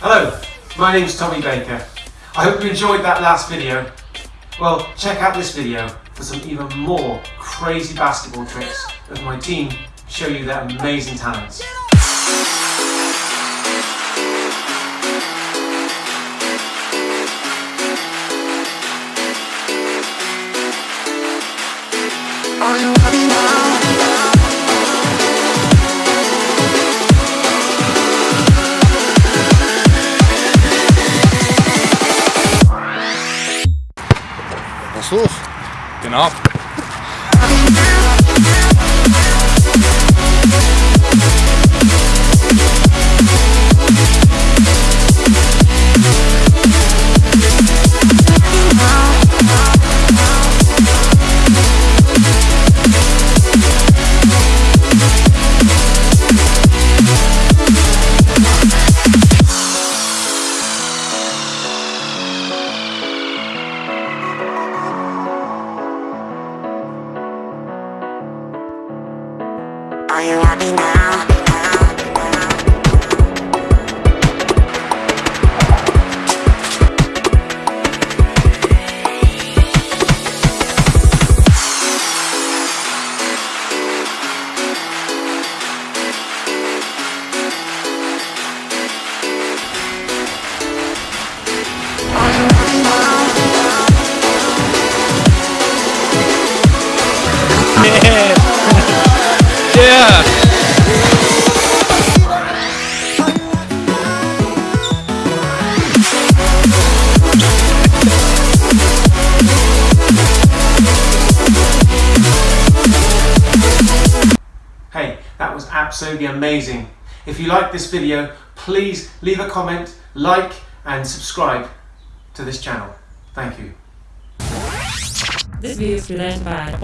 Hello, my name is Tommy Baker. I hope you enjoyed that last video. Well, check out this video for some even more crazy basketball tricks as my team show you their amazing talents. Are you happy hoch. Genau. Are you happy now? Yeah. Absolutely amazing. If you like this video, please leave a comment, like and subscribe to this channel. Thank you. This video is presented by.